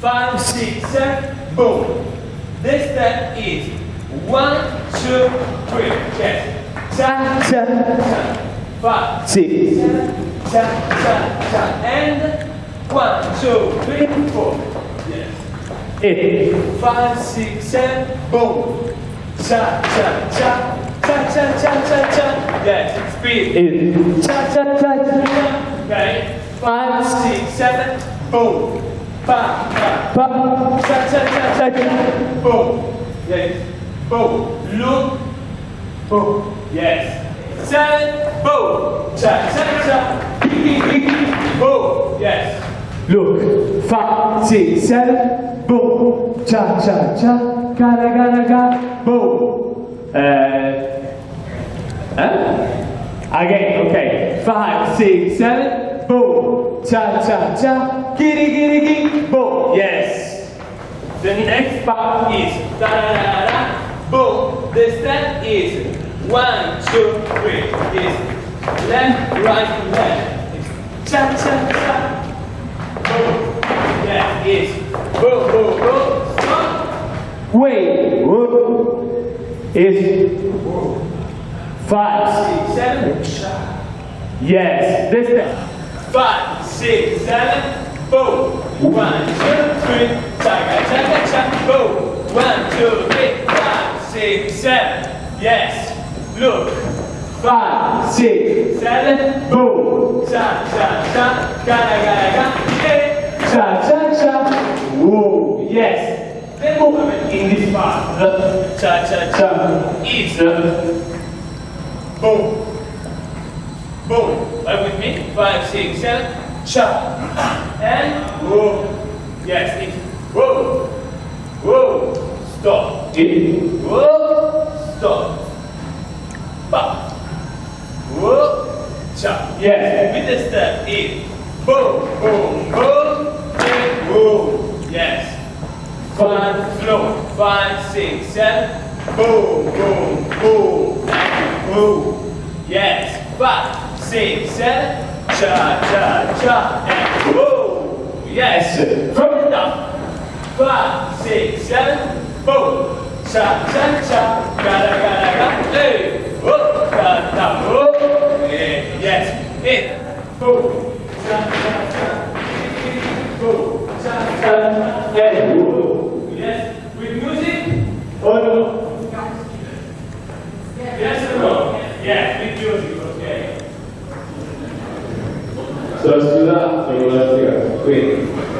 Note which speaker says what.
Speaker 1: five, six, seven, boom. This step is one, two, three, yes. Cha, cha, cha. Five, six, seven, cha, cha, cha. And one, two, three, four. Yes. Eight, five, six, seven, boom. Cha, cha, cha. Cha, cha, cha, cha, cha. Yes, speed. Eight. Cha, cha, cha, cha, cha. Okay. Five, six, seven, boom. Pa, pa. Cha, cha, cha, cha, cha. Boom. Yes. Boom. Look. Boom. Yes. Seven. Boom. Cha, cha, cha. Boom. Yes. Look. Five, six, seven. Boom. Cha, cha, cha. Gara, gara, gara. Boom. Uh, Huh? Again, okay. Five, six, seven, boom. Cha cha cha. Giddy giddy giddy, boom. Yes. The next part is da da da da. Boom. The step is one, two, three. Is left, right, left. It's cha cha cha. Boom. Yeah, is boom, boom, boom. Stop. Wait. Is Five, six, seven. Yes, this thing. Five, six, seven, boom. One, two, three. Chaka, chaka, chaka, boom. One, two, three. Five, six, seven. Yes. Look. Five, six, seven, boom. Cha, cha, cha. Gara, gara, gara. Hey. Cha, cha, cha. Whoa. Yes. The movement in this part, the cha, cha, cha, is uh, Boom. Boom. Are with me? Five, six, seven. Cha. And whoa. Yes, it. Whoa. Whoa. Stop. It. Whoa. Stop. Ba. Whoa. Cha. Yes. With the step in. Boom. Boom. Boom. And boom. Yes. Five, slow. Five, six, seven. Boom, boom, boom. Boom. Yes. Five, six, seven. Cha, cha. And boom. Yes. From the top. Five, six, seven. Boom. Cha, cha, cha. Gara, gara, gara. Hey. Whoop. Ta, ta, whoop. Yes. It. Boom. Source to the thermodynamic equation.